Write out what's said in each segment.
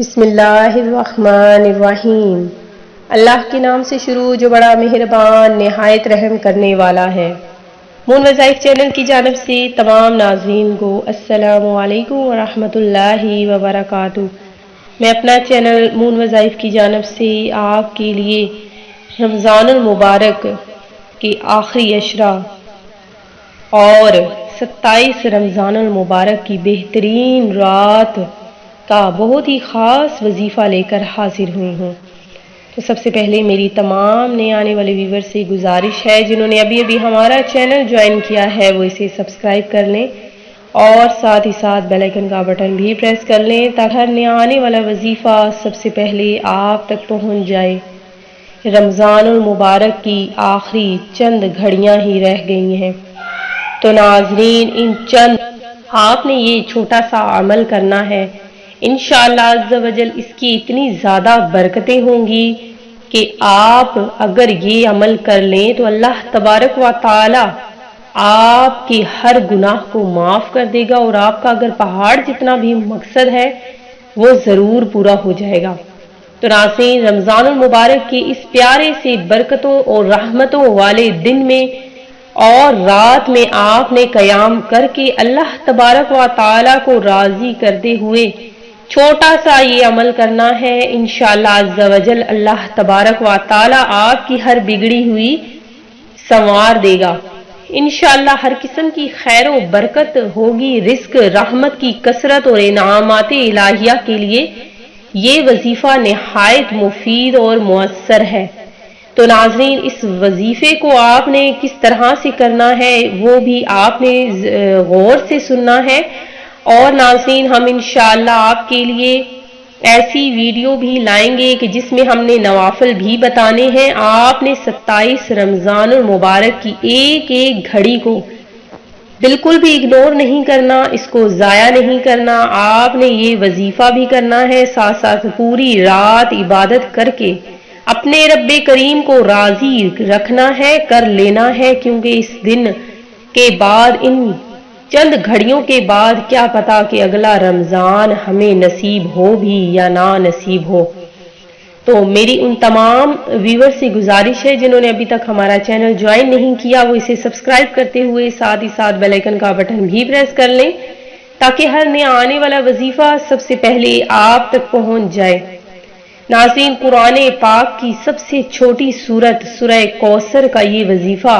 بسم اللہ الرحمن الرحیم۔ اللہ کے نام سے شروع جو بڑا مہربان، نہایت رحم کرنے والا ہے۔ مون وظائف چینل کی جانب سے تمام ناظرین کو السلام علیکم ورحمۃ اللہ وبرکاتہ۔ میں اپنا چینل مون وظائف کی جانب سے آپ کے لیے رمضان المبارک کے آخری اشرا اور ستائیس رمضان المبارک کی بہترین رات کا بہت ہی خاص وظیفہ لے کر حاضر ہوئی ہوں۔ تو سب سے پہلے میری تمام نئے آنے والے ویور سے گزارش ہے، جنہوں نے ابھی ابھی ہمارا چینل جوائن کیا ہے، وہ اسے سبسکرائب کر لیں اور ساتھ ہی ساتھ بیلائکن کا بٹن بھی پریس کر لیں تاکہ ہر نیا آنے والا وظیفہ سب سے پہلے آپ تک پہنچ جائے۔ رمضان المبارک کی آخری چند گھڑیاں ہی رہ گئی ہیں۔ تو ناظرین، ان چند آپ نے یہ چھوٹا سا عمل کرنا ہے۔ انشاءاللہ عز و جل اس کی اتنی زیادہ برکتیں ہوں گی کہ آپ اگر یہ عمل کر لیں تو اللہ تبارک و تعالی آپ کے ہر گناہ کو معاف کر دے گا اور آپ کا اگر پہاڑ جتنا بھی مقصد ہے وہ ضرور پورا ہو جائے گا۔ تو ناصرین رمضان المبارک کے اس پیارے سے برکتوں اور رحمتوں والے دن میں اور رات میں آپ نے قیام کر کے اللہ تبارک و تعالی کو راضی کرتے ہوئے چھوٹا سا یہ عمل کرنا ہے۔ انشاءاللہ عز و جل اللہ تبارک و تعالی آپ کی ہر بگڑی ہوئی سنوار دے گا۔ انشاءاللہ ہر قسم کی خیر و برکت ہوگی، رزق، رحمت کی کثرت اور انعامات الہیہ کے لیے یہ وظیفہ نہایت مفید اور مؤثر ہے۔ تو ناظرین، اس وظیفے کو آپ نے کس طرح سے کرنا ہے، وہ بھی آپ نے غور سے سننا ہے۔ اور ناظرین، ہم انشاءاللہ آپ کے لیے ایسی ویڈیو بھی لائیں گے کہ جس میں ہم نے نوافل بھی بتانے ہیں۔ آپ نے ستائیس رمضان المبارک کی ایک ایک گھڑی کو بالکل بھی اگنور نہیں کرنا، اس کو ضائع نہیں کرنا۔ آپ نے یہ وظیفہ بھی کرنا ہے، ساتھ ساتھ پوری رات عبادت کر کے اپنے رب کریم کو راضی رکھنا ہے، کر لینا ہے، کیونکہ اس دن کے بعد ان چند گھڑیوں کے بعد کیا پتا کہ اگلا رمضان ہمیں نصیب ہو بھی یا نہ نصیب ہو۔ تو میری ان تمام ویور سے گزارش ہے جنہوں نے ابھی تک ہمارا چینل جوائن نہیں کیا، وہ اسے سبسکرائب کرتے ہوئے ساتھ ہی ساتھ بیلائکن کا بٹن بھی پریس کر لیں تاکہ ہر نیا آنے والا وظیفہ سب سے پہلے آپ تک پہنچ جائے۔ ناظرین، قرآن پاک کی سب سے چھوٹی صورت سورہ کوثر کا یہ وظیفہ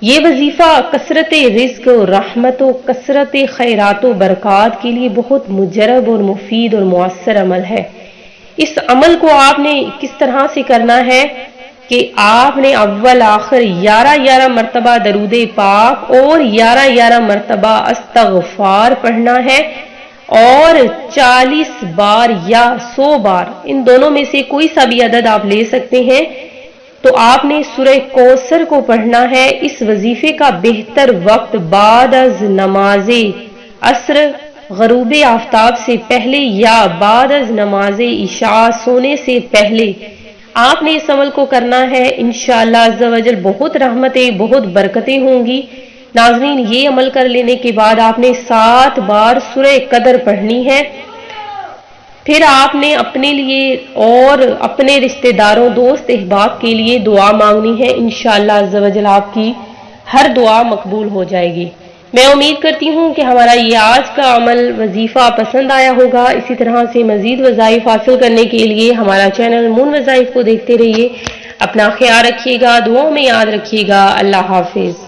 یہ وظیفہ کثرت رزق و رحمت و کثرت خیرات و برکات کے لیے بہت مجرب اور مفید اور مؤثر عمل ہے۔ اس عمل کو آپ نے کس طرح سے کرنا ہے کہ آپ نے اول، آخر، یارہ یارہ مرتبہ درود پاک اور یارہ یارہ مرتبہ استغفار پڑھنا ہے اور چالیس بار یا سو بار، ان دونوں میں سے کوئی سا بھی عدد آپ لے سکتے ہیں۔ تو آپ نے سورہ کوسر کو پڑھنا ہے، اس وظیفے کا بہتر وقت بعد از نماز عصر غروب آفتاب سے پہلے یا بعد از نماز عشاء سونے سے پہلے۔ آپ نے اس عمل کو کرنا ہے۔ انشاءاللہ عز و جل بہت رحمتیں، بہت برکتیں ہوں گی۔ ناظرین، یہ عمل کر لینے کے بعد آپ نے سات بار سورہ قدر پڑھنی ہے۔ پھر آپ نے اپنے لیے اور اپنے رشتہ داروں دوست، احباب کے لیے دعا مانگنی ہے۔ انشاءاللہ عز و جل آپ کی ہر دعا مقبول ہو جائے گی۔ میں امید کرتی ہوں کہ ہمارا یہ آج کا عمل وظیفہ پسند آیا ہوگا۔ اسی طرح سے مزید وظائف حاصل کرنے کے لیے ہمارا چینل مون وظائف کو دیکھتے رہیے۔ اپنا خیال رکھیے گا، دعاؤں میں یاد رکھیے گا۔ اللہ حافظ۔